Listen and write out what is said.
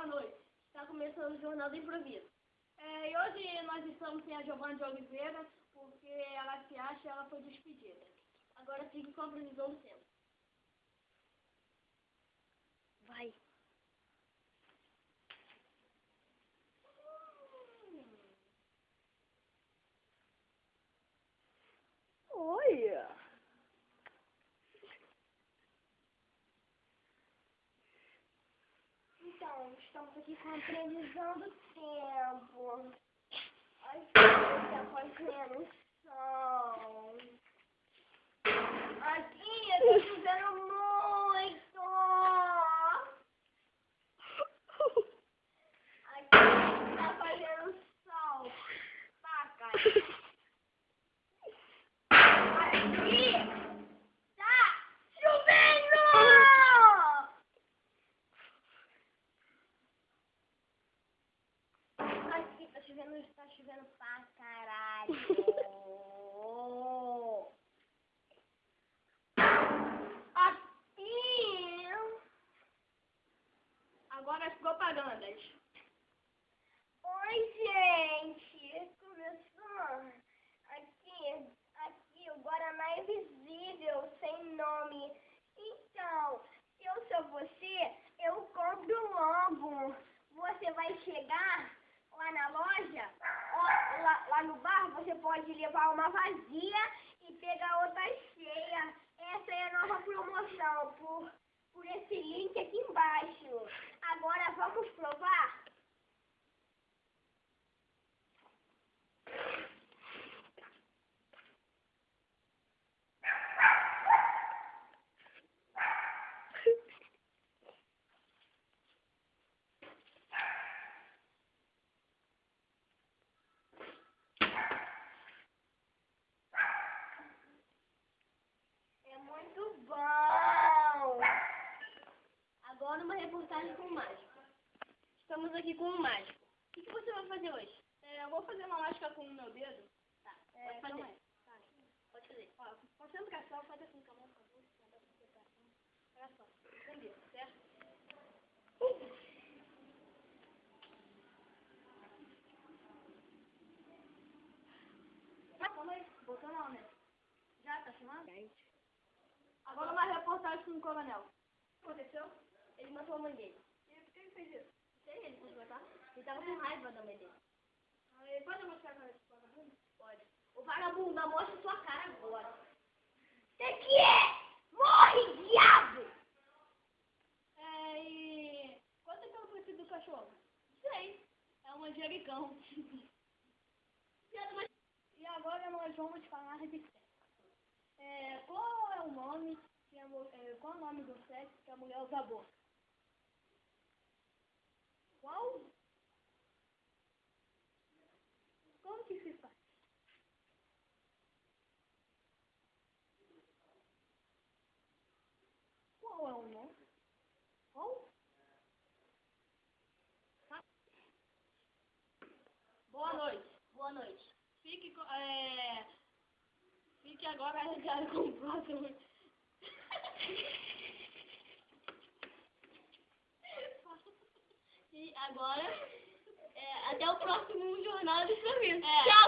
Boa noite. Está começando o Jornal do Improviso. É, e hoje nós estamos sem a Giovana de Oliveira, porque ela se acha ela foi despedida. Agora fique com a previsão do tempo. Vai. Então, estamos aqui com a previsão do tempo. Aqui está fazendo sol. Aqui está chovendo muito. Aqui está fazendo sol. Paca. Aqui está chovendo. Aqui tá chovendo, está chovendo pra caralho. Aqui. Agora as propagandas. Oi, gente. Começou. Aqui, aqui, o Guaraná Invisível, sem nome. Então, se eu sou você, eu compro logo. Você vai chegar lá na loja, ó, lá, lá no bar, você pode levar uma vazia e pegar outra cheia. Essa é a nova promoção por, por esse link aqui embaixo. Agora vamos provar? É muito bom! Agora uma reportagem com o mágico. Estamos aqui com o mágico. O que, que você vai fazer hoje? É, eu vou fazer uma mágica com o meu dedo. Tá, É, pode fazer. aí. Tá, pode fazer. Ó, faz assim com a mão. Olha só, entendeu, certo? Calma aí, botou não, né? Já tá filmando? Agora uma reportagem com o coronel. O que aconteceu? Ele matou a mãe dele. E por que ele fez isso? Sei, ele quis matar. Ele tava com raiva da mãe dele. Ah, ele pode mostrar a cara desse vagabundo? Pode. O vagabundo, mostra sua cara agora. Você que é? Morre, diabo! É, e... Quanto é que é o preço do cachorro? Sei. É um manjericão. E agora nós vamos falar de sexo. É, qual é o nome que a, é, qual é o nome do sexo que a mulher usa a boca? Qual? Como que se faz? Qual é o nome? Qual? Tá. Boa noite. Boa noite. Fique, é, fique agora ligado com o próximo. E agora, é, até o próximo Jornal de Serviço. Tchau!